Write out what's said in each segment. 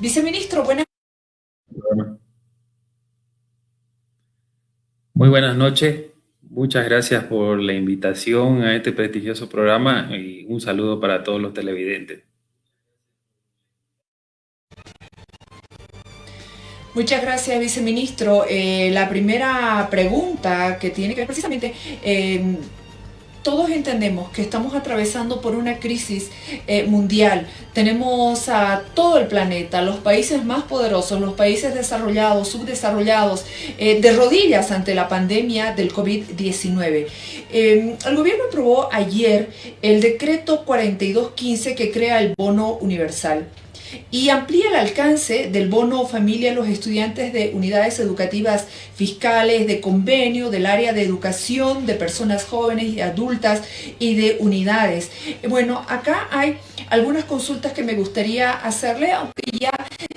Viceministro, buenas Muy buenas noches. Muchas gracias por la invitación a este prestigioso programa y un saludo para todos los televidentes. Muchas gracias, viceministro. Eh, la primera pregunta que tiene que ver precisamente... Eh, todos entendemos que estamos atravesando por una crisis eh, mundial. Tenemos a todo el planeta, los países más poderosos, los países desarrollados, subdesarrollados, eh, de rodillas ante la pandemia del COVID-19. Eh, el gobierno aprobó ayer el decreto 4215 que crea el bono universal y amplía el alcance del bono familia a los estudiantes de unidades educativas fiscales, de convenio, del área de educación, de personas jóvenes y adultas y de unidades. Bueno, acá hay algunas consultas que me gustaría hacerle, aunque ya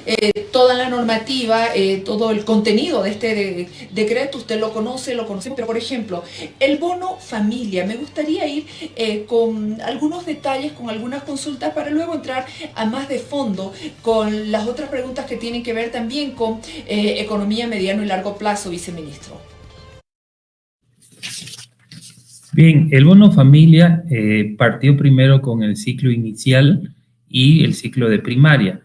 eh, toda la normativa, eh, todo el contenido de este decreto, usted lo conoce, lo conocemos, pero por ejemplo, el bono familia, me gustaría ir eh, con algunos detalles, con algunas consultas para luego entrar a más de fondo con las otras preguntas que tienen que ver también con economía mediano y largo plazo, viceministro. Bien, el bono familia partió primero con el ciclo inicial y el ciclo de primaria.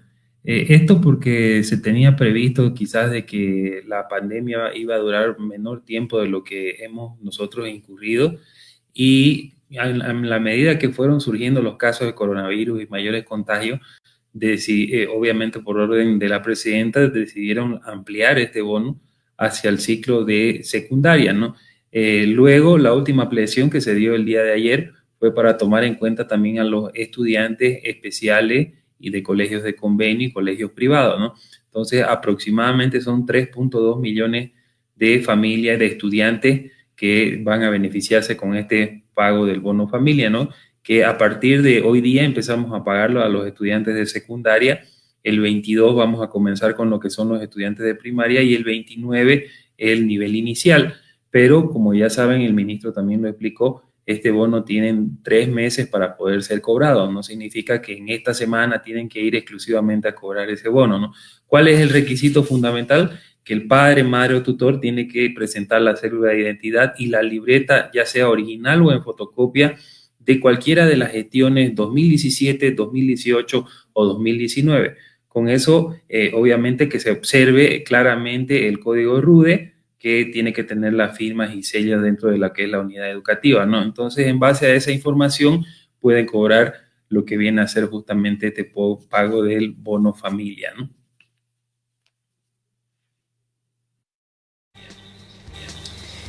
Eh, esto porque se tenía previsto quizás de que la pandemia iba a durar menor tiempo de lo que hemos nosotros incurrido y en, la medida que fueron surgiendo los casos de coronavirus y mayores contagios, eh, obviamente por orden de la presidenta decidieron ampliar este bono hacia el ciclo de secundaria. Eh, luego, la última ampliación que se dio el día de ayer fue para tomar en cuenta también a los estudiantes especiales y de colegios de convenio y colegios privados, ¿no? Entonces, aproximadamente son 3.2 millones de familias, de estudiantes que van a beneficiarse con este pago del bono familia, ¿no? Que a partir de hoy día empezamos a pagarlo a los estudiantes de secundaria, el 22 vamos a comenzar con lo que son los estudiantes de primaria y el 29 el nivel inicial. Pero como ya saben, el ministro también lo explicó, este bono tienen tres meses para poder ser cobrado. No significa que en esta semana tienen que ir exclusivamente a cobrar ese bono, ¿no? ¿Cuál es el requisito fundamental? Que el padre, madre o tutor tiene que presentar la célula de identidad y la libreta, ya sea original o en fotocopia, de cualquiera de las gestiones 2017, 2018 o 2019. Con eso, eh, obviamente que se observe claramente el código RUDE, que tiene que tener las firmas y sellos dentro de la que es la unidad educativa, ¿no? Entonces, en base a esa información, pueden cobrar lo que viene a ser justamente este pago del bono familia, ¿no?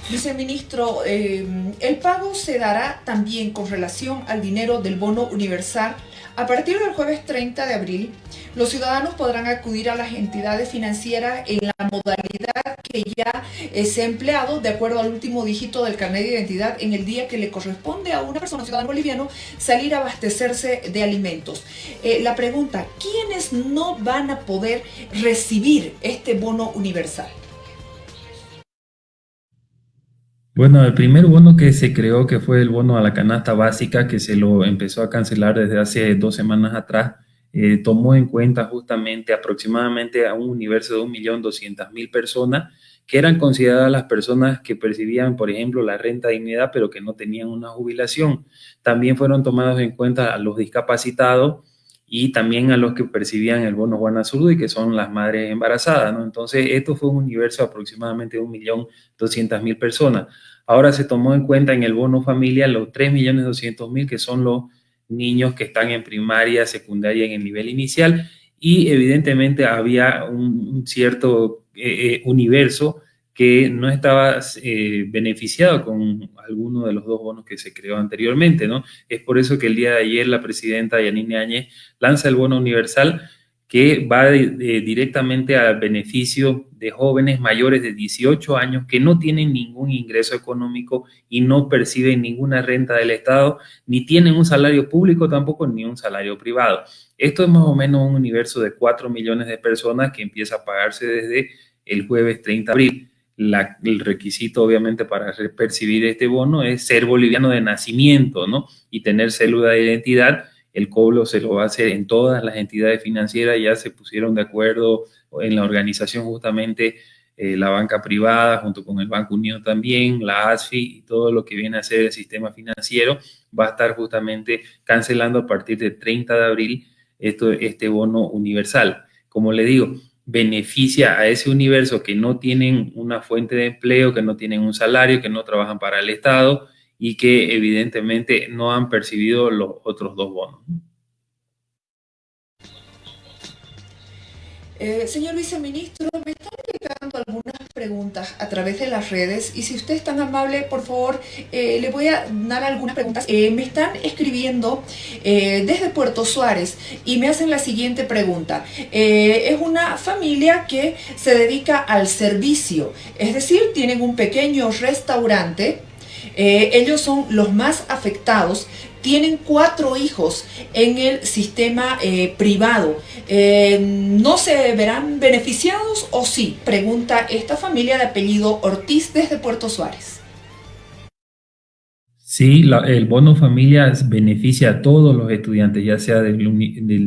Viceministro, eh, el pago se dará también con relación al dinero del bono universal. A partir del jueves 30 de abril, los ciudadanos podrán acudir a las entidades financieras en la modalidad que ya ha empleado de acuerdo al último dígito del carnet de identidad en el día que le corresponde a una persona ciudadana boliviano salir a abastecerse de alimentos. Eh, la pregunta, ¿quiénes no van a poder recibir este bono universal? Bueno, el primer bono que se creó, que fue el bono a la canasta básica, que se lo empezó a cancelar desde hace dos semanas atrás, eh, tomó en cuenta justamente aproximadamente a un universo de 1.200.000 personas que eran consideradas las personas que percibían, por ejemplo, la renta de dignidad, pero que no tenían una jubilación. También fueron tomados en cuenta a los discapacitados y también a los que percibían el bono Juana y que son las madres embarazadas. Entonces, esto fue un universo de aproximadamente 1.200.000 personas. Ahora se tomó en cuenta en el bono familia los 3.200.000 que son los niños que están en primaria, secundaria, en el nivel inicial, y evidentemente había un, cierto eh, eh, universo que no estaba eh, beneficiado con alguno de los dos bonos que se creó anteriormente, ¿no? Es por eso que el día de ayer la presidenta Yanine Áñez lanza el bono universal que va directamente al beneficio de jóvenes mayores de 18 años que no tienen ningún ingreso económico y no perciben ninguna renta del Estado, ni tienen un salario público tampoco, ni un salario privado. Esto es más o menos un universo de 4 millones de personas que empieza a pagarse desde el jueves 30 de abril el requisito obviamente para percibir este bono es ser boliviano de nacimiento, ¿no? Y tener célula de identidad el cobro se lo va a hacer en todas las entidades financieras, ya se pusieron de acuerdo en la organización justamente eh, la banca privada junto con el Banco Unido también, la ASFI y todo lo que viene a ser el sistema financiero va a estar justamente cancelando a partir del 30 de abril esto, este bono universal. Como le digo, beneficia a ese universo que no tienen una fuente de empleo, que no tienen un salario, que no trabajan para el Estado y que evidentemente no han percibido los otros dos bonos. Eh, señor viceministro, me algunas preguntas a través de las redes y si usted es tan amable, por favor, eh, le voy a dar algunas preguntas. Eh, me están escribiendo desde Puerto Suárez y me hacen la siguiente pregunta. es una familia que se dedica al servicio, es decir, tienen un pequeño restaurante ellos son los más afectados tienen cuatro hijos en el sistema eh, privado. Eh, ¿No se verán beneficiados o sí? Pregunta esta familia de apellido Ortiz desde Puerto Suárez. Sí, el bono familia beneficia a todos los estudiantes, ya sea del,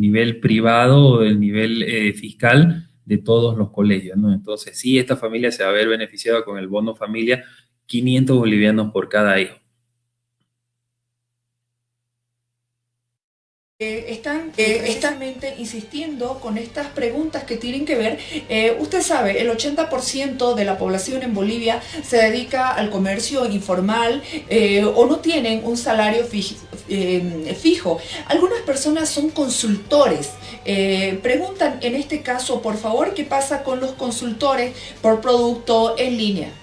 nivel privado o del nivel eh, fiscal de todos los colegios. ¿no? Entonces, sí, esta familia se va a ver beneficiada con el bono familia, 500 bolivianos por cada hijo. Eh, están eh, insistiendo con estas preguntas que tienen que ver, eh, usted sabe, el 80% de la población en Bolivia se dedica al comercio informal o no tienen un salario fijo. Algunas personas son consultores. preguntan en este caso, por favor, ¿qué pasa con los consultores por producto en línea?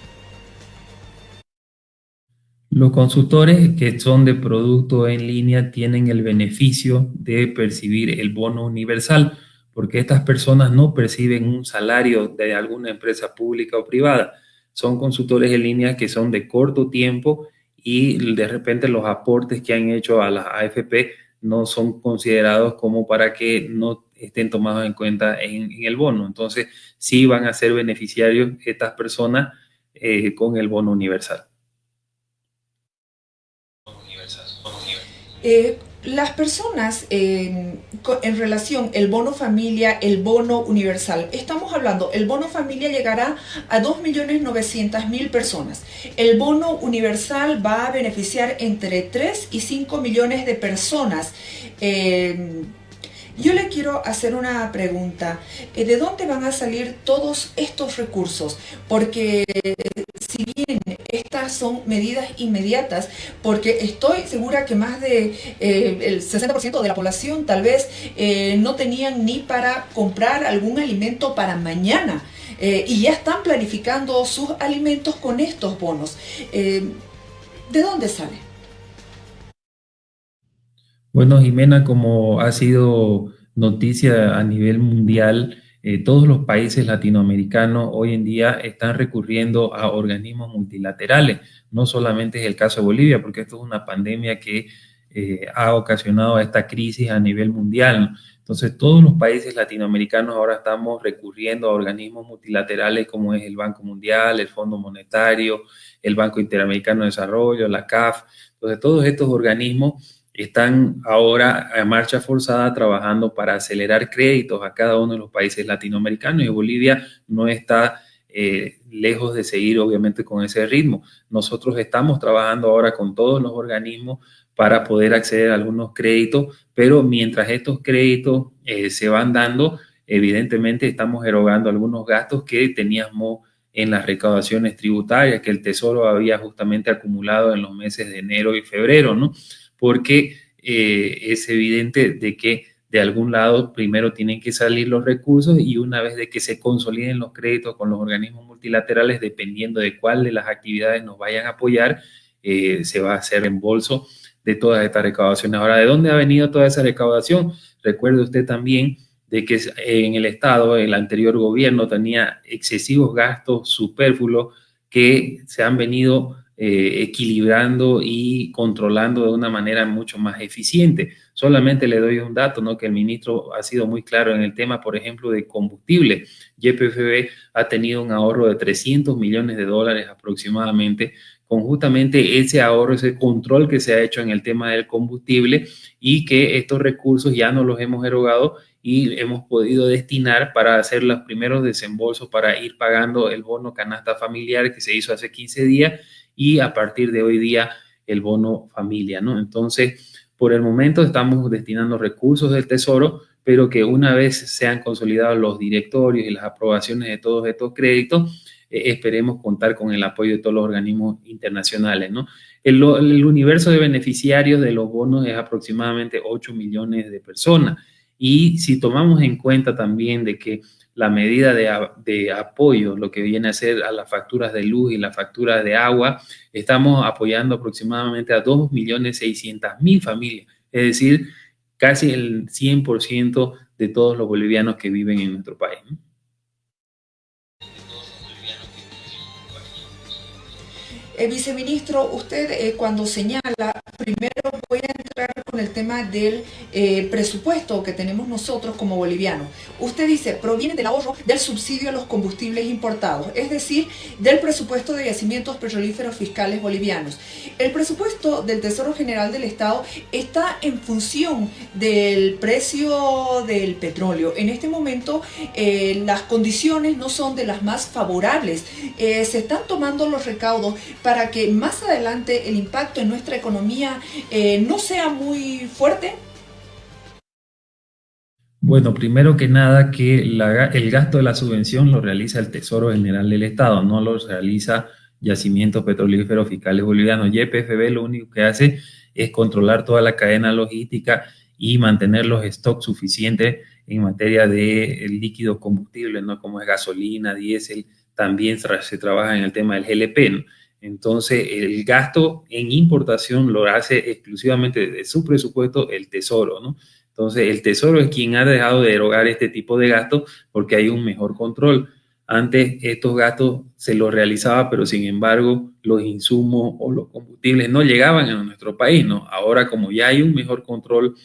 Los consultores que son de producto en línea tienen el beneficio de percibir el bono universal, porque estas personas no perciben un salario de alguna empresa pública o privada. Son consultores en línea que son de corto tiempo y de repente los aportes que han hecho a las AFP no son considerados como para que no estén tomados en cuenta en, el bono. Entonces, sí van a ser beneficiarios estas personas eh, con el bono universal. Eh, las personas en relación el bono familia, el bono universal, estamos hablando, el bono familia llegará a 2.900.000 personas. El bono universal va a beneficiar entre 3 y 5 millones de personas. Yo le quiero hacer una pregunta. Eh, ¿De dónde van a salir todos estos recursos? Porque si bien estas son medidas inmediatas, porque estoy segura que más de eh, el 60% de la población tal vez eh, no tenían ni para comprar algún alimento para mañana. y ya están planificando sus alimentos con estos bonos. ¿De dónde sale? Bueno, Jimena, como ha sido noticia a nivel mundial, eh, todos los países latinoamericanos hoy en día están recurriendo a organismos multilaterales. No solamente es el caso de Bolivia, porque esto es una pandemia que eh, ha ocasionado esta crisis a nivel mundial. Entonces, todos los países latinoamericanos ahora estamos recurriendo a organismos multilaterales como es el Banco Mundial, el Fondo Monetario, el Banco Interamericano de Desarrollo, la CAF. Entonces, todos estos organismos están ahora a marcha forzada trabajando para acelerar créditos a cada uno de los países latinoamericanos y Bolivia no está eh, lejos de seguir obviamente con ese ritmo. Nosotros estamos trabajando ahora con todos los organismos para poder acceder a algunos créditos, pero mientras estos créditos eh, se van dando, evidentemente estamos erogando algunos gastos que teníamos en las recaudaciones tributarias que el Tesoro había justamente acumulado en los meses de enero y febrero, ¿no? Porque eh, es evidente de que de algún lado primero tienen que salir los recursos y una vez de que se consoliden los créditos con los organismos multilaterales, dependiendo de cuál de las actividades nos vayan a apoyar, eh, se va a hacer reembolso de todas estas recaudaciones. Ahora, ¿de dónde ha venido toda esa recaudación? Recuerde usted también de que en el Estado, el anterior gobierno tenía excesivos gastos superfluos que se han venido eh, equilibrando y controlando de una manera mucho más eficiente. Solamente le doy un dato, ¿no? que el ministro ha sido muy claro en el tema, por ejemplo, de combustible. YPFB ha tenido un ahorro de 300 millones de dólares aproximadamente con justamente ese ahorro, ese control que se ha hecho en el tema del combustible y que estos recursos ya no los hemos erogado y hemos podido destinar para hacer los primeros desembolsos para ir pagando el bono canasta familiar que se hizo hace 15 días y a partir de hoy día el bono familia, ¿no? Entonces, por el momento estamos destinando recursos del Tesoro, pero que una vez sean consolidados los directorios y las aprobaciones de todos estos créditos, eh, esperemos contar con el apoyo de todos los organismos internacionales. ¿no? El, universo de beneficiarios de los bonos es aproximadamente 8 millones de personas. Y si tomamos en cuenta también de que la medida de, apoyo, lo que viene a ser a las facturas de luz y las facturas de agua, estamos apoyando aproximadamente a 2.600.000 familias, es decir, casi el 100% de todos los bolivianos que viven en nuestro país. Eh, viceministro, usted eh, cuando señala, primero voy a entrar con el tema del eh, presupuesto que tenemos nosotros como bolivianos. Usted dice, proviene del ahorro del subsidio a los combustibles importados, es decir, del presupuesto de yacimientos petrolíferos fiscales bolivianos. El presupuesto del Tesoro General del Estado está en función del precio del petróleo. En este momento las condiciones no son de las más favorables. se están tomando los recaudos que más adelante el impacto en nuestra economía eh, no sea muy fuerte? Bueno, primero que nada que el gasto de la subvención lo realiza el Tesoro General del Estado, no lo realiza Yacimientos Petrolíferos Fiscales Bolivianos. YPFB lo único que hace es controlar toda la cadena logística y mantener los stocks suficientes en materia de líquido combustible, ¿no? como es gasolina, diésel, también se trabaja en el tema del GLP. Entonces, el gasto en importación lo hace exclusivamente de su presupuesto el Tesoro, ¿no? Entonces, el Tesoro es quien ha dejado de erogar este tipo de gastos porque hay un mejor control. Antes estos gastos se los realizaba, pero sin embargo los insumos o los combustibles no llegaban a nuestro país, ¿no? Ahora como ya hay un mejor control,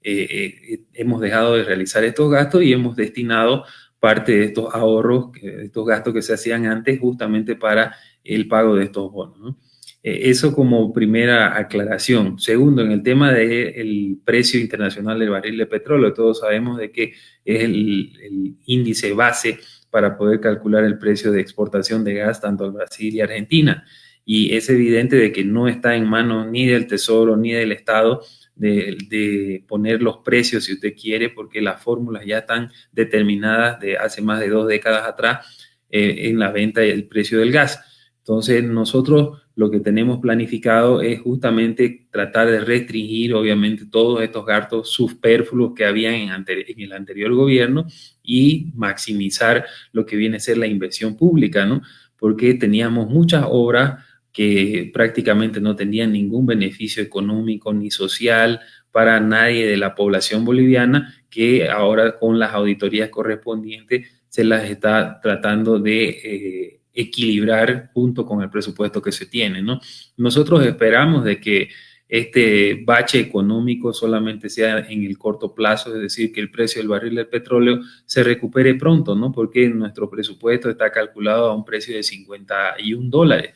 eh, eh, hemos dejado de realizar estos gastos y hemos destinado parte de estos ahorros, estos gastos que se hacían antes justamente para el pago de estos bonos. Eh, eso como primera aclaración. Segundo, en el tema del precio internacional del barril de petróleo, todos sabemos de que es el, índice base para poder calcular el precio de exportación de gas tanto a Brasil y Argentina. Y es evidente de que no está en manos ni del Tesoro ni del Estado de, poner los precios, si usted quiere, porque las fórmulas ya están determinadas de hace más de dos décadas atrás eh, en la venta y el precio del gas. Entonces, nosotros lo que tenemos planificado es justamente tratar de restringir, obviamente, todos estos gastos superfluos que había en, el anterior gobierno y maximizar lo que viene a ser la inversión pública, ¿no? Porque teníamos muchas obras que prácticamente no tenían ningún beneficio económico ni social para nadie de la población boliviana, que ahora con las auditorías correspondientes se las está tratando de... Eh, equilibrar junto con el presupuesto que se tiene, ¿no? Nosotros esperamos de que este bache económico solamente sea en el corto plazo, es decir, que el precio del barril del petróleo se recupere pronto, ¿no? Porque nuestro presupuesto está calculado a un precio de 51 dólares.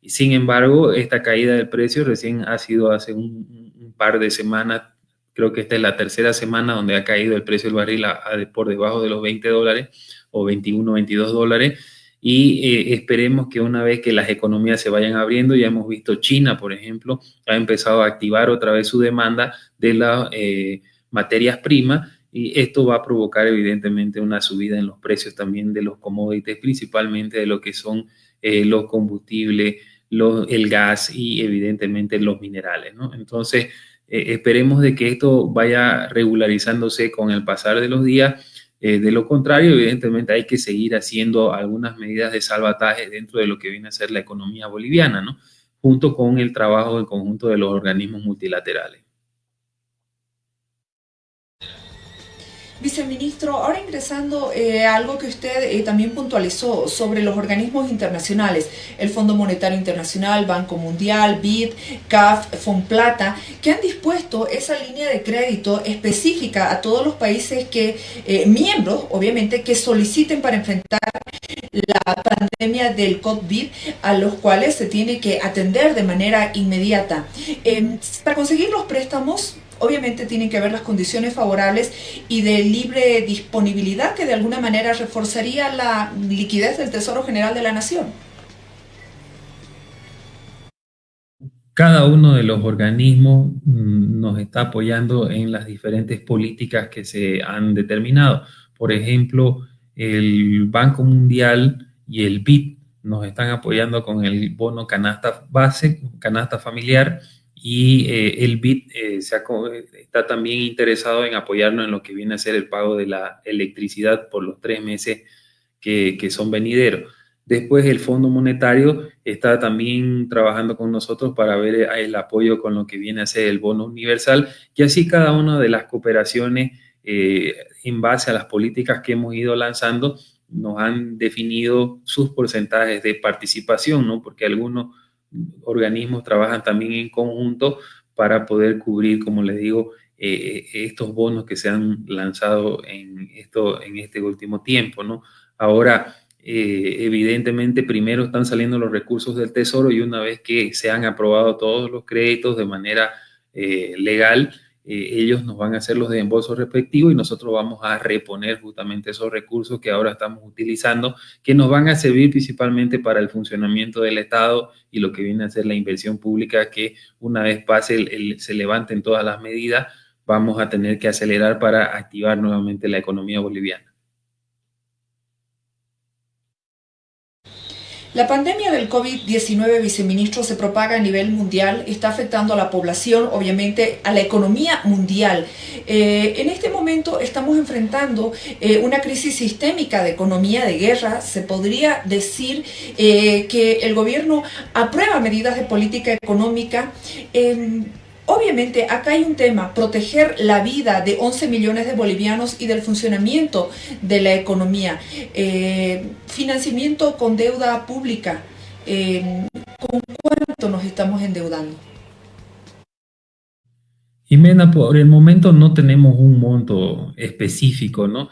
Y sin embargo, esta caída del precio recién ha sido hace un, par de semanas, creo que esta es la tercera semana donde ha caído el precio del barril por debajo de los 20 dólares o 21, 22 dólares y eh, esperemos que una vez que las economías se vayan abriendo, ya hemos visto China, por ejemplo, ha empezado a activar otra vez su demanda de las eh, materias primas y esto va a provocar evidentemente una subida en los precios también de los commodities, principalmente de lo que son eh, los combustibles, el gas y evidentemente los minerales. Entonces, esperemos de que esto vaya regularizándose con el pasar de los días eh, de lo contrario, evidentemente hay que seguir haciendo algunas medidas de salvataje dentro de lo que viene a ser la economía boliviana, ¿no? junto con el trabajo en conjunto de los organismos multilaterales. Viceministro, ahora ingresando eh, a algo que usted eh, también puntualizó sobre los organismos internacionales, el Fondo Monetario Internacional, Banco Mundial, BID, CAF, FONPLATA, que han dispuesto esa línea de crédito específica a todos los países que, eh, miembros, obviamente, que soliciten para enfrentar la pandemia del COVID a los cuales se tiene que atender de manera inmediata. Em, para conseguir los préstamos, obviamente tienen que haber las condiciones favorables y de libre disponibilidad que de alguna manera reforzaría la liquidez del Tesoro General de la Nación. Cada uno de los organismos mm, nos está apoyando en las diferentes políticas que se han determinado. Por ejemplo, el Banco Mundial y el BID nos están apoyando con el bono canasta base, canasta familiar, y eh, el BID eh, está también interesado en apoyarnos en lo que viene a ser el pago de la electricidad por los tres meses que, son venideros. Después el Fondo Monetario está también trabajando con nosotros para ver el apoyo con lo que viene a ser el bono universal y así cada una de las cooperaciones eh, en base a las políticas que hemos ido lanzando nos han definido sus porcentajes de participación, ¿no? Porque algunos organismos trabajan también en conjunto para poder cubrir, como les digo, eh, estos bonos que se han lanzado en, esto, en este último tiempo, ¿no? Ahora, eh, evidentemente primero están saliendo los recursos del Tesoro y una vez que se han aprobado todos los créditos de manera eh, legal, eh, ellos nos van a hacer los desembolsos respectivos y nosotros vamos a reponer justamente esos recursos que ahora estamos utilizando, que nos van a servir principalmente para el funcionamiento del Estado y lo que viene a ser la inversión pública, que una vez pase, se levanten todas las medidas, vamos a tener que acelerar para activar nuevamente la economía boliviana. La pandemia del COVID-19, viceministro, se propaga a nivel mundial, está afectando a la población, obviamente a la economía mundial. Eh, en este momento estamos enfrentando eh, una crisis sistémica de economía, de guerra. Se podría decir eh, que el gobierno aprueba medidas de política económica Obviamente acá hay un tema, proteger la vida de 11 millones de bolivianos y del funcionamiento de la economía. Eh, financiamiento con deuda pública. Eh, ¿Con cuánto nos estamos endeudando? Jimena, por el momento no tenemos un monto específico, ¿no?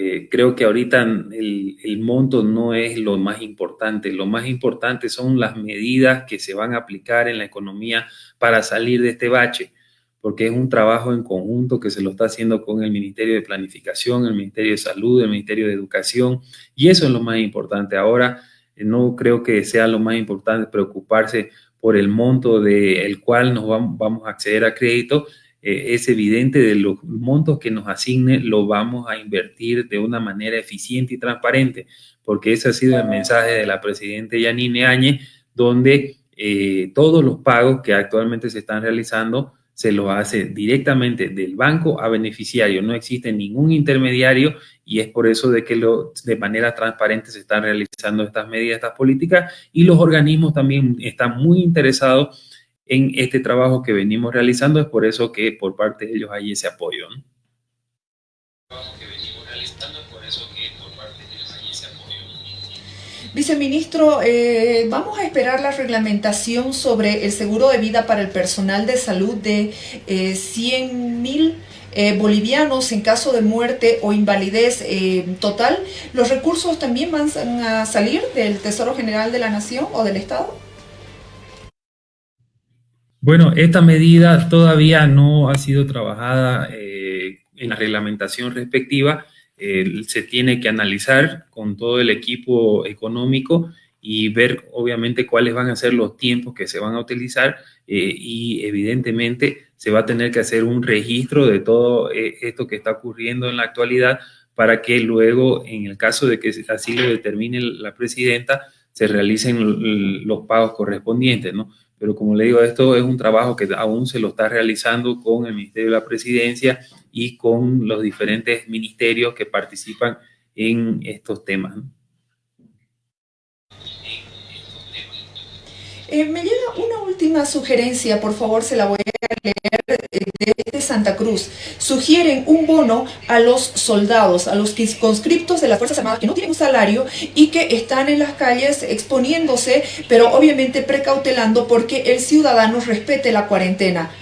Eh, creo que ahorita el, monto no es lo más importante, lo más importante son las medidas que se van a aplicar en la economía para salir de este bache, porque es un trabajo en conjunto que se lo está haciendo con el Ministerio de Planificación, el Ministerio de Salud, el Ministerio de Educación, y eso es lo más importante. Ahora, eh, no creo que sea lo más importante preocuparse por el monto del cual nos vamos a acceder a crédito, eh, es evidente de los montos que nos asigne, lo vamos a invertir de una manera eficiente y transparente, porque ese ha sido el mensaje de la presidenta Yanine Áñez, donde eh, todos los pagos que actualmente se están realizando se los hace directamente del banco a beneficiario, no existe ningún intermediario y es por eso de que lo, de manera transparente se están realizando estas medidas, estas políticas y los organismos también están muy interesados en este trabajo que venimos realizando. Es por eso que por parte de ellos hay ese apoyo. Viceministro, eh, vamos a esperar la reglamentación sobre el seguro de vida para el personal de salud de 100 eh, mil eh, bolivianos en caso de muerte o invalidez total. ¿Los recursos también van a salir del Tesoro General de la Nación o del Estado? Bueno, esta medida todavía no ha sido trabajada eh, en la reglamentación respectiva. se tiene que analizar con todo el equipo económico y ver obviamente cuáles van a ser los tiempos que se van a utilizar eh, y evidentemente se va a tener que hacer un registro de todo eh, esto que está ocurriendo en la actualidad para que luego, en el caso de que así lo determine la presidenta, se realicen los pagos correspondientes, ¿no? Pero como le digo, esto es un trabajo que aún se lo está realizando con el Ministerio de la Presidencia y con los diferentes ministerios que participan en estos temas. Eh, me llega una última sugerencia, por favor, se la voy a leer eh, de Santa Cruz. Sugieren un bono a los soldados, a los conscriptos de las Fuerzas Armadas que no tienen un salario y que están en las calles exponiéndose, pero obviamente precautelando porque el ciudadano respete la cuarentena.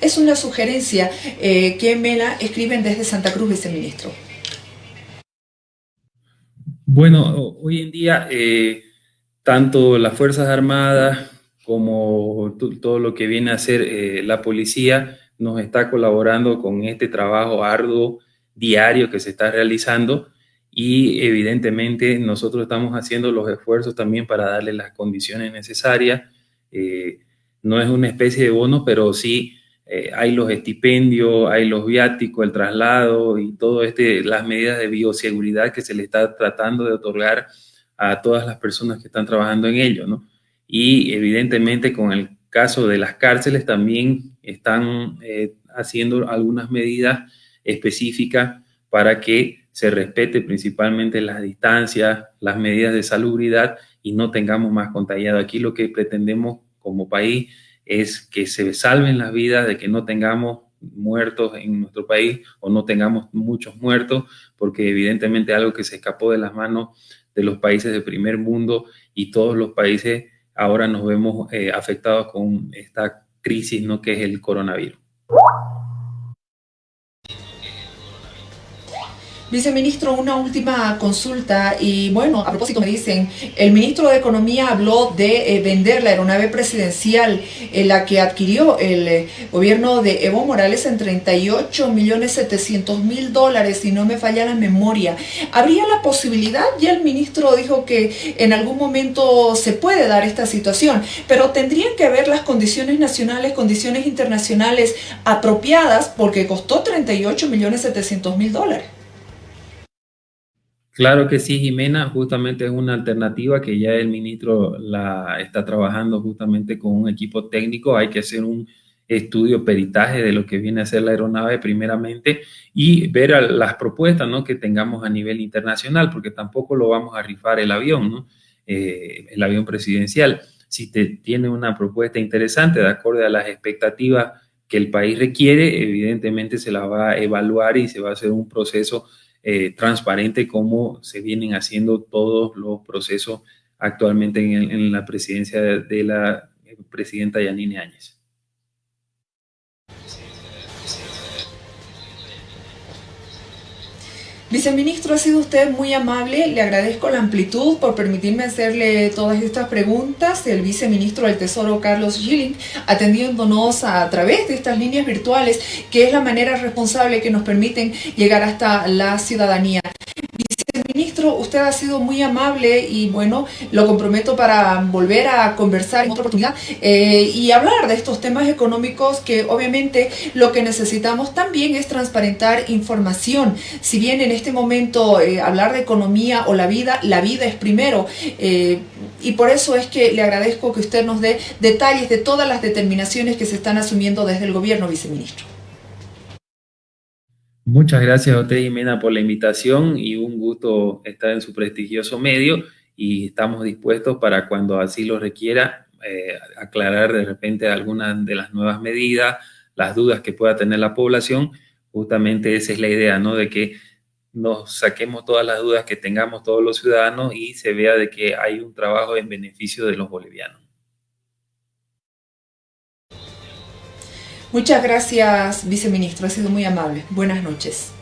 Es una sugerencia eh, que me la escriben desde Santa Cruz, viceministro. Bueno, hoy en día, eh, tanto las Fuerzas Armadas como todo lo que viene a ser eh, la policía nos está colaborando con este trabajo arduo diario que se está realizando y evidentemente nosotros estamos haciendo los esfuerzos también para darle las condiciones necesarias. Eh, no es una especie de bono, pero sí eh, hay los estipendios, hay los viáticos, el traslado y todo este, las medidas de bioseguridad que se le está tratando de otorgar a todas las personas que están trabajando en ello, ¿no? Y evidentemente con el caso de las cárceles también están eh, haciendo algunas medidas específicas para que se respete principalmente las distancias, las medidas de salubridad y no tengamos más contagiados. Aquí lo que pretendemos como país es que se salven las vidas, de que no tengamos muertos en nuestro país o no tengamos muchos muertos, porque evidentemente algo que se escapó de las manos de los países del primer mundo y todos los países ahora nos vemos eh, afectados con esta crisis ¿no? que es el coronavirus. Viceministro, una última consulta y bueno, a propósito me dicen, el ministro de Economía habló de eh, vender la aeronave presidencial en la que adquirió el eh, gobierno de Evo Morales en 38 millones 700 mil dólares, si no me falla la memoria. ¿Habría la posibilidad? Ya el ministro dijo que en algún momento se puede dar esta situación, pero tendrían que haber las condiciones nacionales, condiciones internacionales apropiadas porque costó 38 millones 700 mil dólares. Claro que sí, Jimena, justamente es una alternativa que ya el ministro la está trabajando justamente con un equipo técnico. Hay que hacer un estudio, peritaje de lo que viene a ser la aeronave primeramente y ver las propuestas ¿no? que tengamos a nivel internacional, porque tampoco lo vamos a rifar el avión, ¿no? Eh, el avión presidencial. Si te, tiene una propuesta interesante de acuerdo a las expectativas que el país requiere, evidentemente se la va a evaluar y se va a hacer un proceso eh, transparente como se vienen haciendo todos los procesos actualmente en, la presidencia de, la presidenta Yanine Áñez. Viceministro, ha sido usted muy amable, le agradezco la amplitud por permitirme hacerle todas estas preguntas. El viceministro del Tesoro, Carlos Gilling, atendiéndonos a través de estas líneas virtuales, que es la manera responsable que nos permiten llegar hasta la ciudadanía usted ha sido muy amable y bueno, lo comprometo para volver a conversar en otra oportunidad eh, y hablar de estos temas económicos que obviamente lo que necesitamos también es transparentar información. Si bien en este momento eh, hablar de economía o la vida, la vida es primero eh, y por eso es que le agradezco que usted nos dé detalles de todas las determinaciones que se están asumiendo desde el gobierno, viceministro. Muchas gracias a usted, Jimena, por la invitación y un gusto estar en su prestigioso medio y estamos dispuestos para cuando así lo requiera eh, aclarar de repente algunas de las nuevas medidas, las dudas que pueda tener la población. Justamente esa es la idea, ¿no? De que nos saquemos todas las dudas que tengamos todos los ciudadanos y se vea de que hay un trabajo en beneficio de los bolivianos. Muchas gracias, viceministro. Ha sido muy amable. Buenas noches.